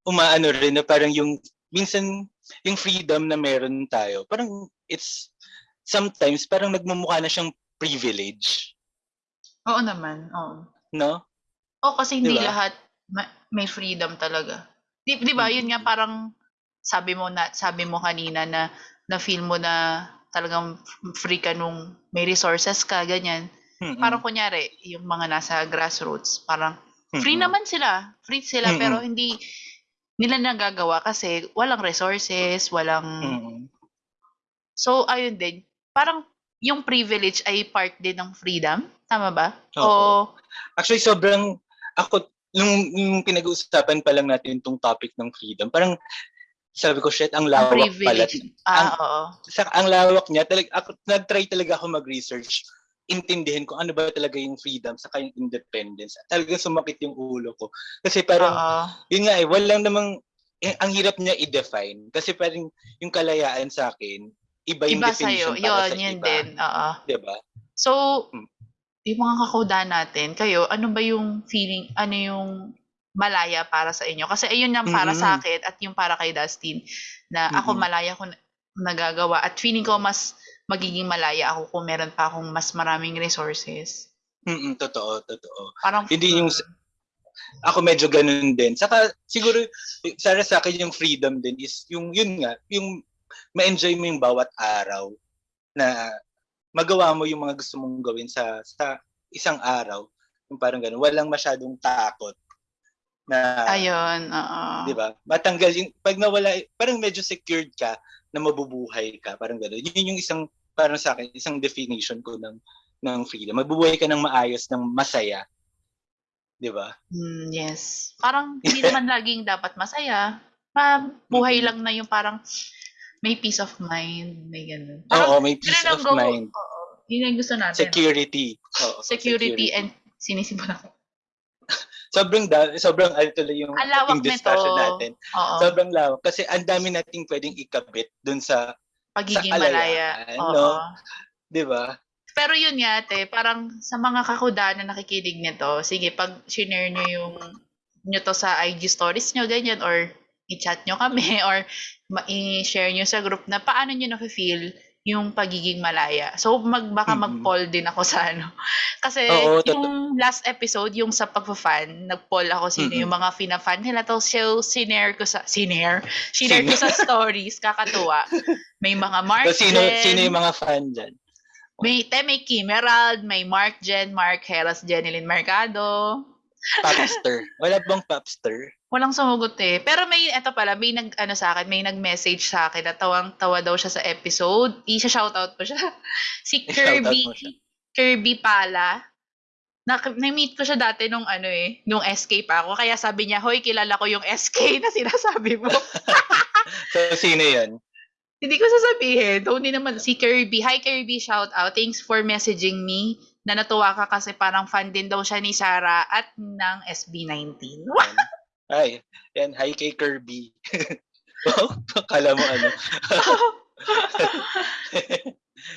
umaano rin na parang yung minsan yung freedom na meron tayo, parang it's sometimes parang nagmumukha na siyang privilege, Oo naman, oo. no? Oh, kasi hindi Di ba? lahat ma- may freedom talaga. Di, di ba? Yun nga parang sabi mo na sabi mo kanina na na feel mo na talagang free ka nung may resources ka ganyan. Mm-mm. Parang kunyari yung mga nasa grassroots, parang free Mm-mm. naman sila. Free sila Mm-mm. pero hindi nila nagagawa kasi walang resources, walang Mm-mm. So ayun din. Parang yung privilege ay part din ng freedom, tama ba? Oo. O Actually sobrang ako nung, nung pinag-uusapan pa lang natin tong topic ng freedom, parang sabi ko shit ang lawak pala. privilege. Ah, oo. Sa ang lawak niya, talag ako nag-try talaga ako mag-research intindihin ko ano ba talaga yung freedom sa yung independence. Talagang sumakit yung ulo ko. Kasi parang Oo. yun nga eh, walang namang, eh, ang hirap niya i-define. Kasi parang yung kalayaan sa akin, iba yung Iba definition sa'yo. para Yun, sa yun iba. din. Oo. Diba? So, Hmm. Yung mga kakuda natin, kayo, ano ba yung feeling, ano yung malaya para sa inyo? Kasi ayun yung para sa Mm-mm. akin at yung para kay Dustin na ako Mm-mm. malaya ko na- nagagawa at feeling ko mas magiging malaya ako kung meron pa akong mas maraming resources. Mm, totoo, totoo. Parang Hindi yung mm, Ako medyo ganun din. Saka siguro para sa akin yung freedom din is yung yun nga, yung ma-enjoy mo yung bawat araw na magawa mo yung mga gusto mong gawin sa sa isang araw. Yung parang ganun, walang masyadong takot na ayun, oo. 'di ba? Matanggal yung pag nawala parang medyo secured ka na mabubuhay ka, parang gano'n. Yun yung isang parang sa akin, isang definition ko ng ng freedom. Mabubuhay ka ng maayos, ng masaya. 'Di ba? Mm, yes. Parang hindi <laughs> naman laging dapat masaya. Mabuhay Mm-mm. lang na yung parang may peace of mind, may ganun. Oo, may peace of go- mind. Oo. Yun ang gusto natin. Security. Oo, Security and sinisipan ako. <laughs> sobrang da- sobrang ano tuloy yung Ang lawak yung discussion nito. natin. Oo. Sobrang lawak kasi ang dami nating pwedeng ikabit dun sa, Pagiging sa malaya. Oo. no? 'di ba? Pero yun nga, te, parang sa mga kakuda na nakikinig nito, sige, pag share nyo yung nyo to sa IG stories nyo, ganyan, or i-chat nyo kami, <laughs> or i-share nyo sa group na paano nyo na-feel yung pagiging malaya. So, mag, baka mag-poll din ako sa ano. <laughs> Kasi Oo, yung last episode, yung sa pagpa-fan, nag-poll ako sino Mhm. yung mga fina-fan nila. Tapos, so, sinare ko sa, sinare? <laughs> Sinare ko sa stories, kakatuwa. May mga Mark So, sino Jen. sino yung mga fan diyan? May, te, may Kim Emerald, may Mark Jen, Mark Heras, Jenilyn Mercado. Popster. Wala bang popster? Walang sumugot eh. Pero may, eto pala, may nag, ano sa akin, may nag-message sa akin na tawang-tawa daw siya sa episode. I-shoutout ko siya. <laughs> Si Kirby, siya. Kirby Pala. Na, na-meet ko siya dati nung ano eh, nung SK pa ako. Kaya sabi niya, hoy, kilala ko yung SK <laughs> na sinasabi mo. <laughs> So, sino yun? Hindi ko sasabihin. Hindi naman, si Kirby. Hi Kirby, shout out. Thanks for messaging me. Na natuwa ka kasi parang fan din daw siya ni Sarah at ng SB19. Yan. Ay, yan. Hi kay Kirby. <laughs> oh, kala mo ano. <laughs>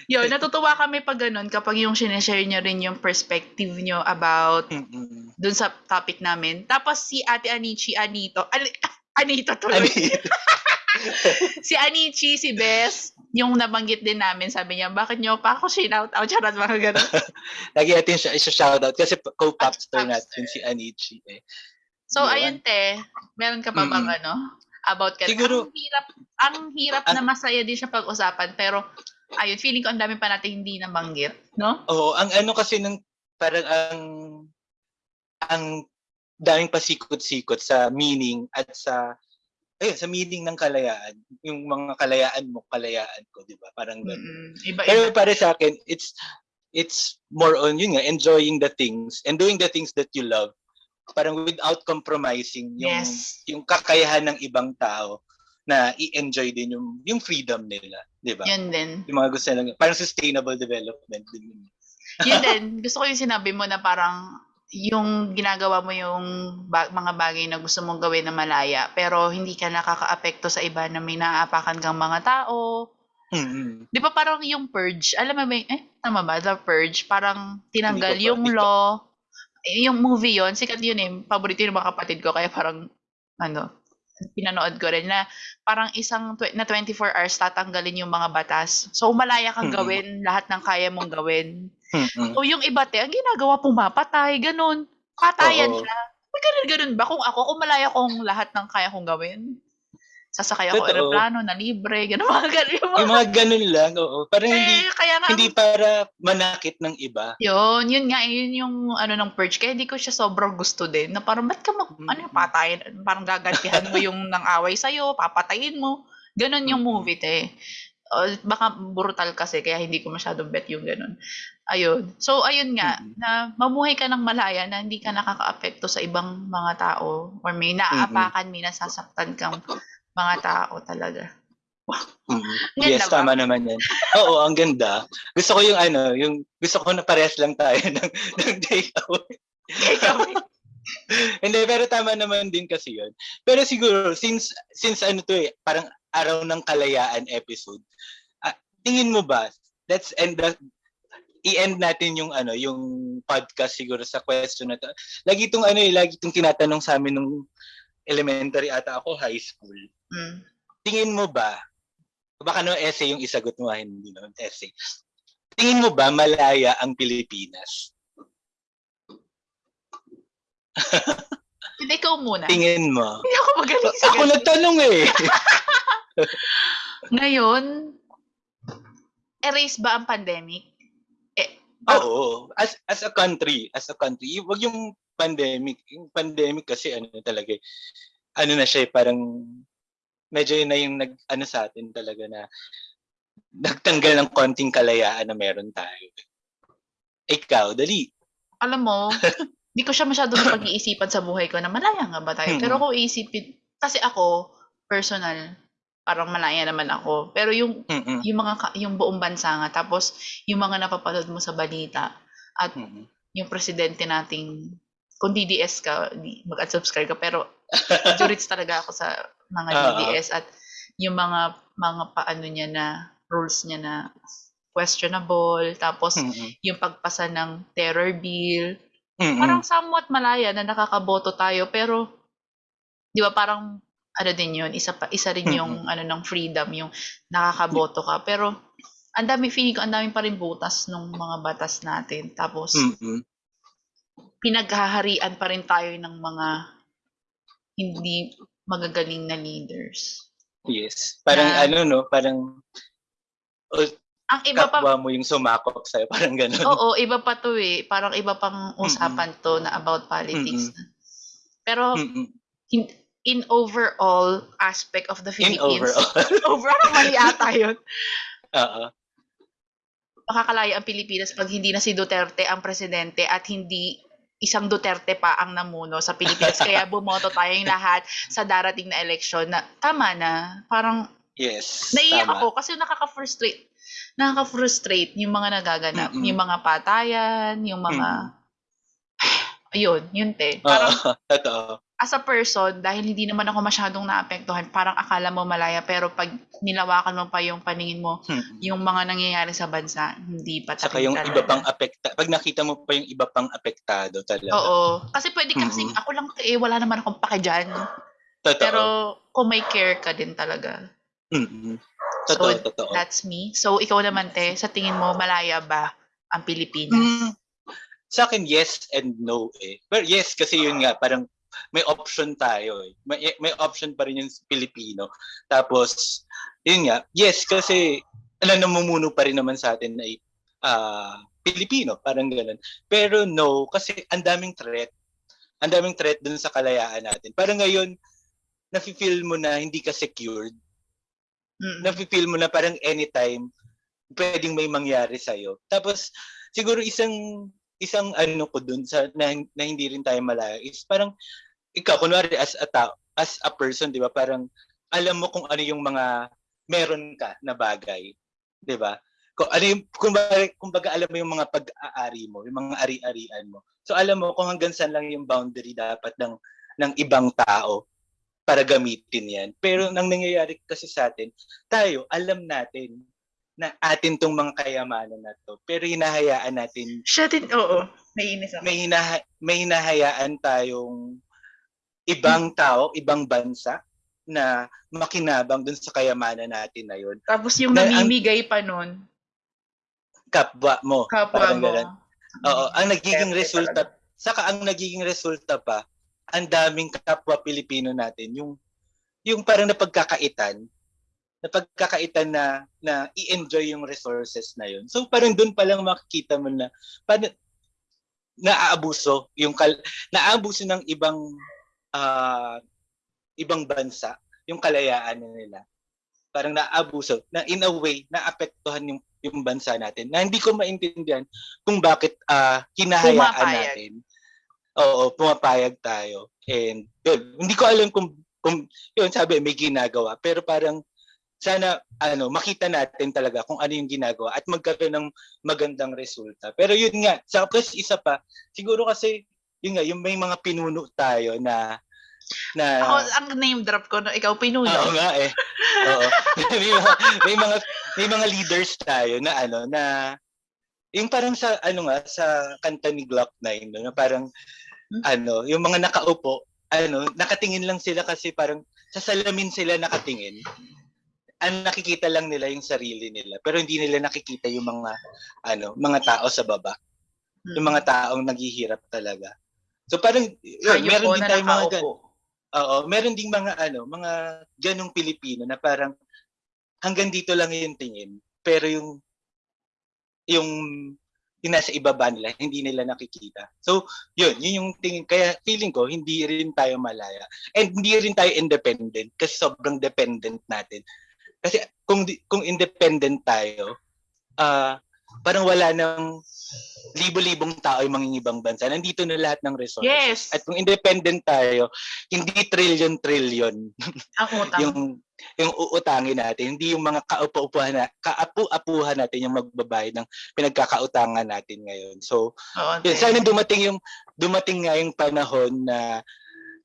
Yun, natutuwa kami pag ganun kapag yung sineshare nyo rin yung perspective nyo about Mm-mm. dun sa topic namin. Tapos si Ate Anichi, Anito, Ani- <laughs> Anito tuloy. Ano <laughs> si Anichi, si Bess, yung nabanggit din namin, sabi niya, bakit nyo pa ako shout out? <laughs> Charot, mga ganun. <laughs> Lagi natin siya isa-shoutout kasi co-popster Popster. natin si Anichi eh. So, Yun. ayun te, meron ka pa bang Mm-mm. ano? About ka Siguro- Ang hirap, ang hirap na masaya din siya pag-usapan, pero ayun, feeling ko ang dami pa natin hindi nabanggit, no? Oo, ang ano kasi ng parang ang ang daming pasikot-sikot sa meaning at sa ayun, sa meaning ng kalayaan. Yung mga kalayaan mo, kalayaan ko, 'di ba? Parang ganun. Iba-iba. Pero para sa akin, it's it's more on yun nga, enjoying the things and doing the things that you love. Parang without compromising yung Yes. yung kakayahan ng ibang tao na i-enjoy din yung yung freedom nila, 'di ba? Yun din. Yung mga gusto nilang parang sustainable development din. yun. Yun <laughs> din. Gusto ko yung sinabi mo na parang yung ginagawa mo yung ba- mga bagay na gusto mong gawin na malaya, pero hindi ka nakaka-apekto sa iba na may naaapakan kang mga tao. Mm-mm. Di ba parang yung purge, alam mo ba, eh, tama ba? The purge, parang tinanggal pa- yung law. Yung movie yon sikat yun eh. Paborito ng mga kapatid ko, kaya parang, ano, pinanood ko rin na parang isang tw- na 24 hours tatanggalin yung mga batas. So, malaya kang Mm-mm. gawin lahat ng kaya mong gawin. Mm-mm. O yung iba te, ang ginagawa pumapatay, ganun. Patayan Oo. siya. May ganun, ganun ba? Kung ako, kung malaya kong lahat ng kaya kong gawin, sasakay ako Totoo. aeroplano na libre, ganun <laughs> mga ganun. Yung mga, Yung mga ganun lang, oo. Parang hindi eh, kaya nga, hindi para manakit ng iba. yun, yun nga, yun yung ano ng purge. Kaya hindi ko siya sobrang gusto din. Na parang, ba't ka mag, Mm. ano yung patayin? Parang gagantihan mo yung nang away sa'yo, papatayin mo. Ganun yung movie, te. O, baka brutal kasi, kaya hindi ko masyadong bet yung ganun. Ayun. So, ayun nga, Mm. na mamuhay ka ng malaya na hindi ka nakaka-apekto sa ibang mga tao or may naaapakan, may nasasaktan kang mga tao talaga. Mm. Ganda Yes, ba? tama naman yan. Oo, ang ganda. Gusto ko yung ano, yung gusto ko na parehas lang tayo <laughs> ng, ng take away. Ikaw, <laughs> Hindi, pero tama naman din kasi yun. Pero siguro, since, since ano to eh, parang araw ng kalayaan episode, ah, tingin mo ba, let's end the, i-end natin yung ano, yung podcast siguro sa question na to. Lagi itong ano eh, lagi itong tinatanong sa amin nung elementary ata ako, high school. mm. Tingin mo ba, baka no essay yung isagot mo, ah, hindi no essay. Tingin mo ba malaya ang Pilipinas? Hindi, ikaw muna. Tingin mo. <laughs> Hindi ako magaling sa Ako ganun. nagtanong eh. <laughs> Ngayon, erase ba ang pandemic? Oo. As as a country, as a country, wag yung pandemic. Yung pandemic kasi ano talaga eh, ano na siya eh, parang medyo yun na yung nag ano sa atin talaga na nagtanggal ng konting kalayaan na meron tayo. Ikaw, dali. Alam mo, <laughs> hindi ko siya masyadong pag-iisipan sa buhay ko na malaya nga ba tayo. Pero kung iisipin, kasi ako, personal, parang malaya naman ako. Pero yung Mm-mm. yung mga yung buong bansa nga tapos yung mga napapanood mo sa balita at Mm-mm. yung presidente nating kung DDS ka mag-unsubscribe ka pero <laughs> jurits talaga ako sa mga Oo. DDS at yung mga mga paano niya na rules niya na questionable tapos Mm-mm. yung pagpasa ng terror bill Mm-mm. parang somewhat malaya na nakakaboto tayo pero di ba parang ano din yun isa pa isa rin yung ano ng freedom yung nakakaboto ka pero ang dami feeling ko ang dami pa rin butas ng mga batas natin tapos Mm-mm. Pinaghaharian pa rin tayo ng mga hindi magagaling na leaders Yes. Parang Na- ano no, parang oh, ang iba pa mo yung sumakop sa'yo. <laughs> Parang ganun. oo iba pa to eh parang iba pang usapan to na about politics pero Mm-mm. in, in overall aspect of the In Philippines overall. <laughs> overall mali ata yun Oo. makakalaya ang Pilipinas pag hindi na si Duterte ang presidente at hindi isang Duterte pa ang namuno sa Pilipinas. Kaya <laughs> bumoto tayong lahat sa darating na eleksyon na tama na. Parang Yes. naiiyak tama. ako kasi nakaka-frustrate. Nakaka-frustrate yung mga nagaganap. Mm-mm. Yung mga patayan, yung mga... <sighs> Ayun, yun te. Oo, Parang <laughs> totoo. As a person, dahil hindi naman ako masyadong naapektuhan, parang akala mo malaya, pero pag nilawakan mo pa yung paningin mo, Mm. yung mga nangyayari sa bansa, hindi pa Saka yung talaga. iba pang apekta, pag nakita mo pa yung iba pang apektado talaga. Oo. Kasi pwede ka kasing, Mm-mm. ako lang eh, wala naman akong pake dyan. Totoo. Pero kung may care ka din talaga. Mm-mm. Totoo, So, totoo. That's me. So, ikaw naman, te, sa tingin mo, malaya ba ang Pilipinas? Mm, sa akin, yes and no eh. Pero yes, kasi yun nga, parang may option tayo eh. May, may option pa rin yung Pilipino. Tapos, yun nga, yes, kasi ano, namumuno pa rin naman sa atin ay ah, Pilipino, parang ganun. Pero no, kasi ang daming threat. Ang daming threat dun sa kalayaan natin. Parang ngayon, nafe-feel mo na hindi ka secured. Mm. Nafe-feel mo na parang anytime pwedeng may mangyari sa Tapos siguro isang isang ano ko dun sa na, na hindi rin tayo malaya is parang ikaw kunwari as a tao, as a person, 'di ba? Parang alam mo kung ano yung mga meron ka na bagay, 'di ba? Kung ano yung kumbaga, kumbaga alam mo yung mga pag-aari mo, yung mga ari-arian mo. So alam mo kung hanggang saan lang yung boundary dapat ng ng ibang tao para gamitin 'yan. Pero nang nangyayari kasi sa atin, tayo alam natin na atin tong mga kayamanan na to. Pero hinahayaan natin, Siya din, oo. Naiinis ako. may, hinaha, may hinahayaan tayong ibang tao, ibang bansa na makinabang dun sa kayamanan natin na yun. Tapos yung Na- ang- namimigay pa nun, Kapwa mo. kapwa mo. ganun. Oo, ang nagiging resulta, saka ang nagiging resulta pa, ang daming kapwa Pilipino natin, yung yung parang napagkakaitan, napagkakaitan na na i-enjoy yung resources na yun. So parang doon pa lang makikita mo na paano naaabuso yung kal, naaabuso ng ibang ah, ibang bansa yung kalayaan na nila. Parang naaabuso na in a way naapektuhan yung yung bansa natin na hindi ko maintindihan kung bakit ah, hinahayaan Pumapayag. natin. Oo, pumapayag tayo. And yun, hindi ko alam kung kung yun sabi may ginagawa pero parang sana ano makita natin talaga kung ano yung ginagawa at magkaroon ng magandang resulta. Pero yun nga, sa plus isa pa, siguro kasi yun nga, yung may mga pinuno tayo na na Ako, ang name drop ko, no, ikaw pinuno. Oo nga eh. Oo. <laughs> may, mga, may mga may mga leaders tayo na ano na yung parang sa ano nga sa kanta ni Glock 9 no, na parang Hmm? ano, yung mga nakaupo, ano, nakatingin lang sila kasi parang sa salamin sila nakatingin. Ang nakikita lang nila yung sarili nila, pero hindi nila nakikita yung mga ano, mga tao sa baba, yung mga taong naghihirap talaga. So parang yun, Hayop meron din tayong mga gan-. Oo, meron ding mga ano, mga ganong Pilipino na parang hanggang dito lang yung tingin, pero yung yung yung nasa ibaba nila, hindi nila nakikita. So, yun, yun yung tingin. Kaya feeling ko, hindi rin tayo malaya. And hindi rin tayo independent kasi sobrang dependent natin. Kasi kung kung independent tayo, ah parang wala nang libo-libong tao yung mangingibang bansa. Nandito na lahat ng resources. Yes. At kung independent tayo, hindi trillion-trillion <laughs> yung yung uutangin natin, hindi yung mga kaupo-upuhan na, kaapu-apuhan natin yung magbabayad ng pinagkakautangan natin ngayon. So, Oo, yun, te. sana dumating yung dumating nga yung panahon na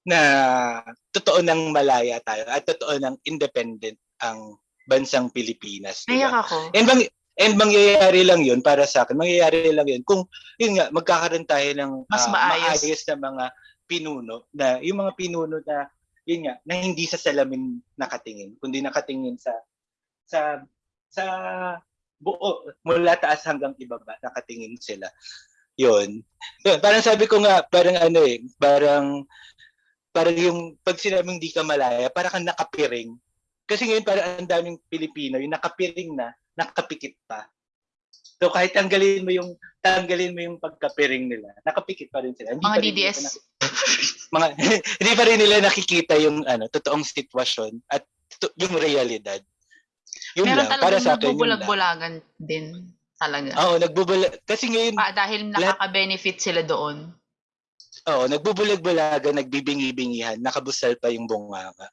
na totoo nang malaya tayo at totoo nang independent ang bansang Pilipinas. di ba? Naiyak ako. And bang and mangyayari lang 'yun para sa akin. Mangyayari lang 'yun kung yun nga magkakaroon tayo ng Mas ah, maayos. maayos na mga pinuno na yung mga pinuno na yun nga na hindi sa salamin nakatingin kundi nakatingin sa sa sa buo mula taas hanggang ibaba nakatingin sila. Yun. Yun, parang sabi ko nga parang ano eh, parang parang yung pag sinabing di ka malaya, para kang nakapiring. Kasi ngayon parang ang daming Pilipino, yung nakapiring na, nakapikit pa. So kahit tanggalin mo yung tanggalin mo yung pagkapiring nila, nakapikit pa rin sila. Hindi Mga DDS. nila mga <laughs> hindi pa rin nila nakikita yung ano, totoong sitwasyon at to- yung realidad. Yun Meron lang, para sa akin nagbubulag-bulagan din talaga. Oo, nagbubula kasi ngayon Pa, dahil nakaka-benefit sila doon. Oo, nagbubulag-bulagan, nagbibingi-bingihan, nakabusal pa yung bunganga.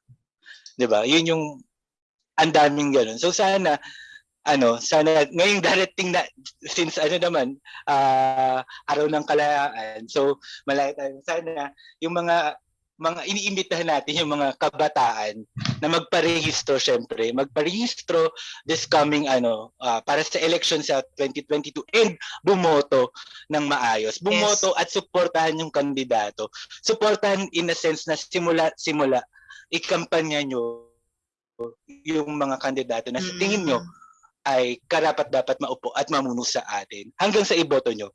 'Di ba? Yun yung ang daming ganun. So sana ano, sana ngayong darating na since ano naman ah, araw ng kalayaan. So malaya tayo sana yung mga mga iniimbitahan natin yung mga kabataan na magparehistro syempre, magparehistro this coming ano ah, para sa election sa 2022 and bumoto ng maayos. Bumoto at suportahan yung kandidato. Suportahan in a sense na simula simula ikampanya nyo yung mga kandidato na sa tingin nyo Mm. ay karapat dapat maupo at mamuno sa atin hanggang sa iboto nyo.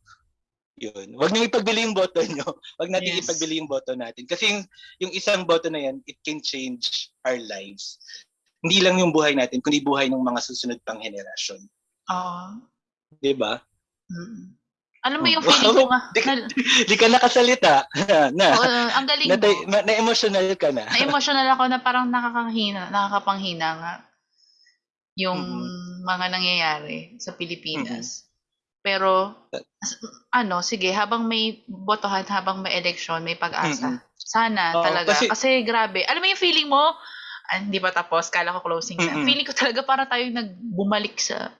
Yun. Huwag niyo ipagbili yung boto nyo. <laughs> Huwag natin Yes. ipagbili yung boto natin. Kasi yung, yung isang boto na yan, it can change our lives. Hindi lang yung buhay natin, kundi buhay ng mga susunod pang henerasyon. Oo. Di ba? Mm. Alam mo yung Wow. feeling ko nga, <laughs> Di Di ka nakasalita. <laughs> na, Oo, ang galing na, mo. na, emotional ka na. <laughs> Na-emotional ako na parang nakakahina, nakakapanghina nga yung Mm-mm. mga nangyayari sa Pilipinas. Pero, as- ano, sige, habang may botohan, habang may election, may pag-asa. Mm-mm. Sana Oo, talaga. kasi- Kasi, grabe. Alam mo yung feeling mo, ah, hindi pa tapos, kala ko closing na. Mm-mm. Feeling ko talaga para tayo nagbumalik sa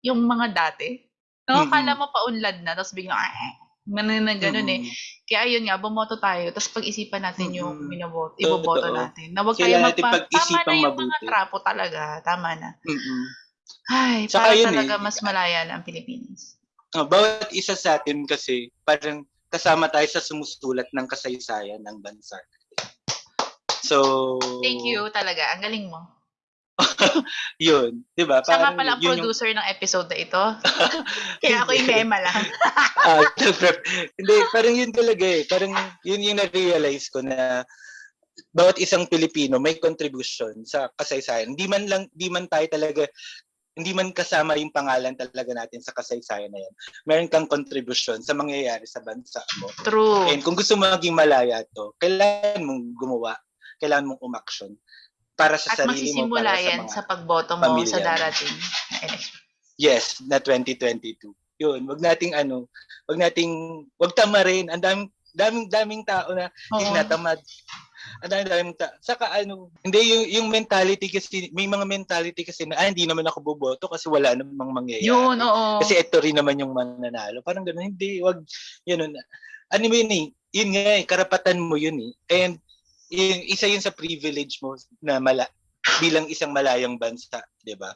yung mga dati. No, kala mo paunlad na, tapos biglang, ah, ganun na ganun eh. Mm. Kaya ayun nga, bumoto tayo. Tapos pag-isipan natin yung Mm-mm. binoboto, iboboto Totoo. natin. Na huwag Kailangan tayo natin magpa... Tama na pag-isipang yung mga mabuti. trapo talaga. Tama na. Mm-mm. Ay, Tsaka para yun talaga eh. mas malaya na ang Pilipinas. Oh, bawat isa sa atin kasi parang kasama tayo sa sumusulat ng kasaysayan ng bansa. So, Thank you talaga. Ang galing mo. <laughs> Yun, 'di ba? Siya nga pala ang yun yung- producer ng episode na ito. <laughs> Kaya ako yung mema lang. <laughs> Ah. Hindi, parang yun talaga eh. Parang yun yung na-realize ko na bawat isang Pilipino may contribution sa kasaysayan. Hindi man lang, hindi man tayo talaga, hindi man kasama yung pangalan talaga natin sa kasaysayan na yan. Meron kang contribution sa mangyayari sa bansa mo. True. And kung gusto mo maging malaya to, kailangan mong gumawa, kailangan mong umaksyon para sa At sarili mo, para sa yan mga sa pagboto mo pamilya sa darating. Yes, na 2022. Yun, wag nating ano, wag nating wag tamarin. Ang daming daming daming tao na tinatamad. Ang daming daming ta- Saka ano, hindi yung yung mentality kasi may mga mentality kasi na ah, hindi naman ako boboto kasi wala namang mangyayari. Yun, oo. Kasi ito rin naman yung mananalo. Parang ganoon, hindi, wag yun. Ano mo yun eh, yun nga eh, karapatan mo yun eh. And yun, isa yun sa privilege mo na mala bilang isang malayang bansa, 'di ba?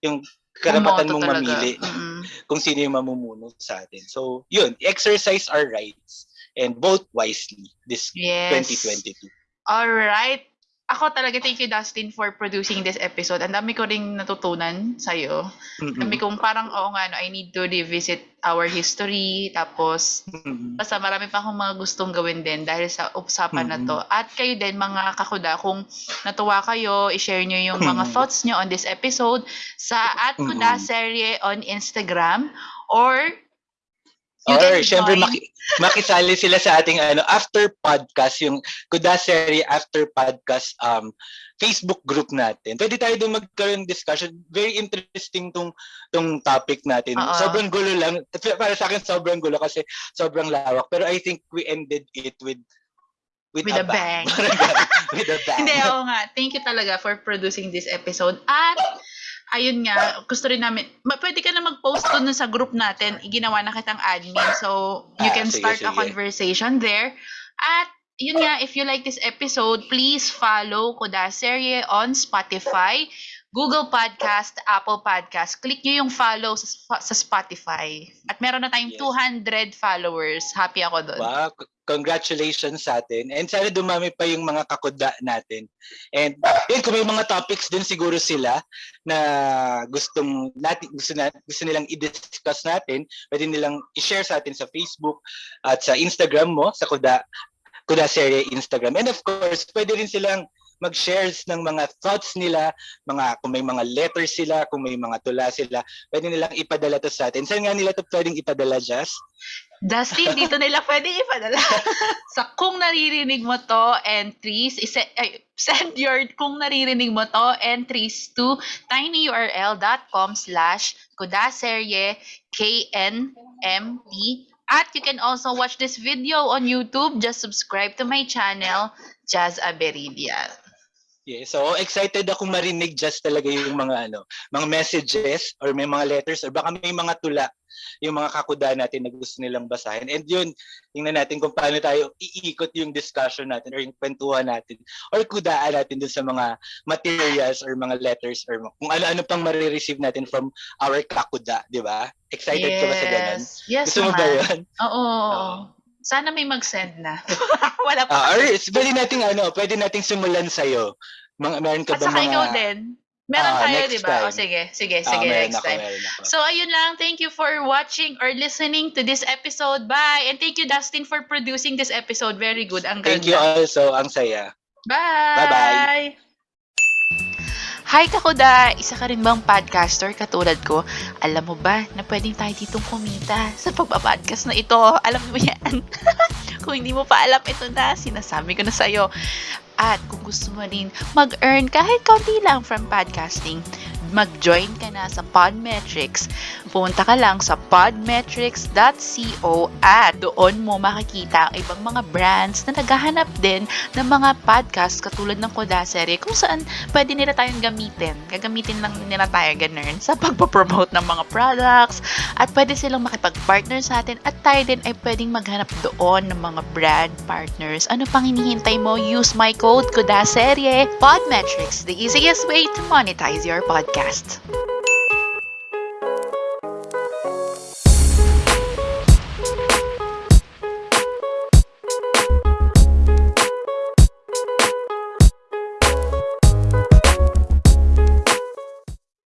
Yung karapatan mong talaga. mamili Mm-mm. kung sino yung mamumuno sa atin. So, yun, exercise our rights and vote wisely this Yes. 2022. Alright. Ako talaga thank you Dustin for producing this episode. Ang dami ko ring natutunan sa'yo. Ang dami kong parang, oo nga, no, I need to revisit our history. Tapos, Mm-mm. basta marami pa akong mga gustong gawin din dahil sa usapan na to. At kayo din, mga kakuda, kung natuwa kayo, i-share nyo yung mga thoughts nyo on this episode sa at kuda serye on Instagram or you Or, syempre, maki- makisali sila sa ating ano after podcast, yung Kuda Serie after podcast um Facebook group natin. Pwede tayo doon magkaroon discussion. Very interesting tong tong topic natin. Oo. Sobrang gulo lang. Para sa akin, sobrang gulo kasi sobrang lawak. Pero I think we ended it with with, With a bang. Parang ganun. <laughs> with a bang. Hindi, oo nga. Thank you talaga for producing this episode. At, ayun nga, gusto rin namin, ma- pwede ka na mag-post doon sa group natin. Ginawa na kitang admin. So, you Ah, can sige, start a sige. conversation there. At, yun nga, if you like this episode, please follow Koda Serye on Spotify, Google Podcast, Apple Podcast. Click nyo yung follow sa, sa Spotify. At meron na tayong Yes. 200 followers. Happy ako doon. Wow, congratulations sa atin. And sana dumami pa yung mga kakuda natin. And yun, kung may mga topics din siguro sila na gustong natin, gusto, na, gusto nilang i-discuss natin, pwede nilang i-share sa atin sa Facebook at sa Instagram mo, sa Kuda, Kuda Serie Instagram. And of course, pwede rin silang mag-shares ng mga thoughts nila, mga kung may mga letters sila, kung may mga tula sila, pwede nilang ipadala to sa atin. Saan nga nila to pwedeng ipadala, Jazz? Dustin, dito nila pwede ipadala. <laughs> sa kung naririnig mo to, entries, ay, send your kung naririnig mo to, entries to tinyurl.com slash kudaserye KNMP at you can also watch this video on YouTube. Just subscribe to my channel, Jazz Aberidia. Yeah, so excited akong marinig just talaga yung mga ano, mga messages or may mga letters or baka may mga tula yung mga kakuda natin na gusto nilang basahin. And yun, tingnan natin kung paano tayo iikot yung discussion natin or yung kwentuhan natin or kudaan natin dun sa mga materials or mga letters or kung ano-ano pang marireceive natin from our kakuda, di ba? Excited ka ba sa ganun? Yes Gusto mo ba yun? Oo. Oo. Sana may mag-send na. <laughs> Wala pa. Ah, or pwede nating ano, pwede nating simulan sa'yo. Mga, meron ka ba mga... ikaw din. Meron Ah, tayo, di ba? O time. sige, sige, Ah, sige, next ako, time. ako. So, ayun lang. Thank you for watching or listening to this episode. Bye! And thank you, Dustin, for producing this episode. Very good. Ang Thank you ganda. also. Ang saya. Bye! Bye-bye. Hi Kakuda! Isa ka rin bang podcaster katulad ko? Alam mo ba na pwedeng tayo ditong kumita sa pagpa-podcast na ito? Alam mo yan? <laughs> kung hindi mo pa alam, ito na. Sinasabi ko na sa'yo. At kung gusto mo rin mag-earn kahit kaunti lang from podcasting, mag-join ka na sa Podmetrics. Pumunta ka lang sa podmetrics.co at doon mo makikita ang ibang mga brands na naghahanap din ng mga podcast katulad ng Kodasere kung saan pwede nila tayong gamitin. Gagamitin lang nila tayo ganun sa pagpapromote ng mga products at pwede silang makipag-partner sa atin at tayo din ay pwedeng maghanap doon ng mga brand partners. Ano pang hinihintay mo? Use my code KODASERYE Podmetrics, the easiest way to monetize your Podcast.